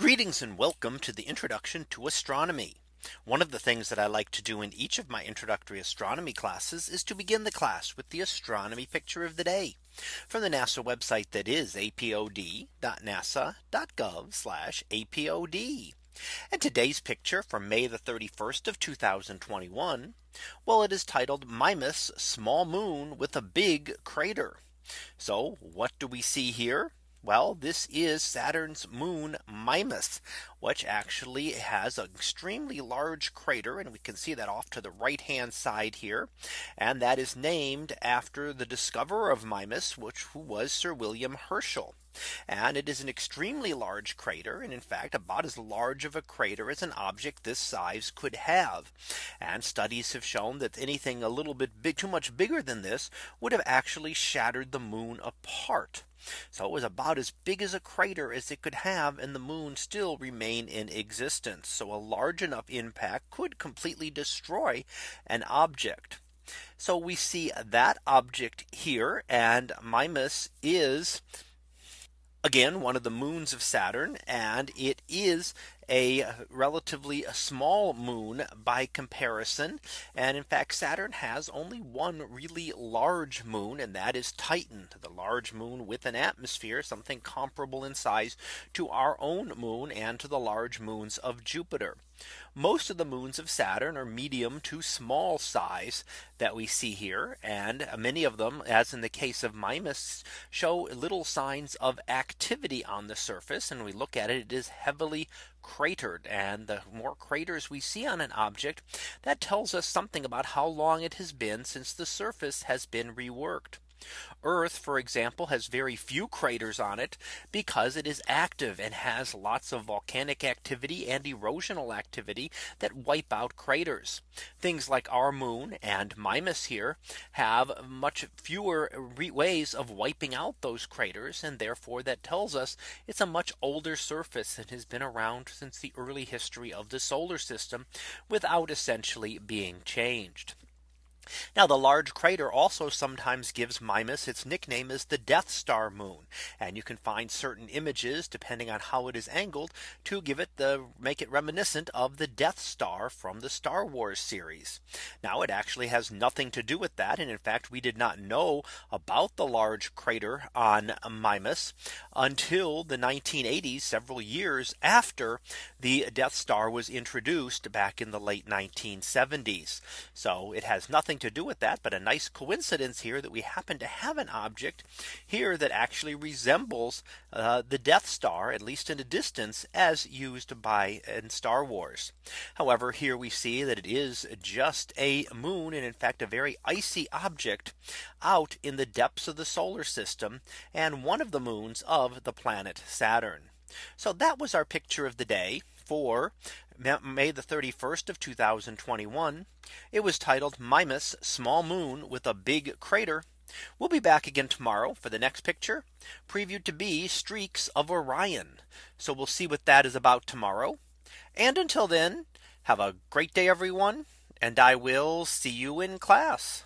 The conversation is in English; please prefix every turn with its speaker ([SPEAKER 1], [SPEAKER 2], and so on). [SPEAKER 1] Greetings and welcome to the introduction to astronomy. One of the things that I like to do in each of my introductory astronomy classes is to begin the class with the astronomy picture of the day from the NASA website that is apod.nasa.gov apod. And today's picture from May the 31st of 2021. Well, it is titled Mimas small moon with a big crater. So what do we see here? Well, this is Saturn's moon Mimas, which actually has an extremely large crater. And we can see that off to the right hand side here. And that is named after the discoverer of Mimas, which who was Sir William Herschel. And it is an extremely large crater. And in fact, about as large of a crater as an object this size could have. And studies have shown that anything a little bit big, too much bigger than this would have actually shattered the moon apart. So it was about as big as a crater as it could have and the moon still remain in existence. So a large enough impact could completely destroy an object. So we see that object here and Mimas is again one of the moons of Saturn and it is a relatively small moon by comparison. And in fact, Saturn has only one really large moon, and that is Titan, the large moon with an atmosphere, something comparable in size to our own moon and to the large moons of Jupiter. Most of the moons of Saturn are medium to small size that we see here. And many of them, as in the case of Mimas, show little signs of activity on the surface. And we look at it, it is heavily cratered and the more craters we see on an object that tells us something about how long it has been since the surface has been reworked. Earth, for example, has very few craters on it because it is active and has lots of volcanic activity and erosional activity that wipe out craters. Things like our moon and Mimas here have much fewer ways of wiping out those craters. And therefore that tells us it's a much older surface that has been around since the early history of the solar system without essentially being changed. Now the large crater also sometimes gives Mimas its nickname as the Death Star moon. And you can find certain images depending on how it is angled to give it the make it reminiscent of the Death Star from the Star Wars series. Now it actually has nothing to do with that. And in fact, we did not know about the large crater on Mimas until the 1980s, several years after the Death Star was introduced back in the late 1970s. So it has nothing to do with that, but a nice coincidence here that we happen to have an object here that actually resembles uh, the Death Star, at least in the distance as used by in Star Wars. However, here we see that it is just a moon and in fact a very icy object out in the depths of the solar system and one of the moons of the planet Saturn. So that was our picture of the day for May the 31st of 2021. It was titled Mimas small moon with a big crater. We'll be back again tomorrow for the next picture previewed to be streaks of Orion. So we'll see what that is about tomorrow. And until then, have a great day, everyone. And I will see you in class.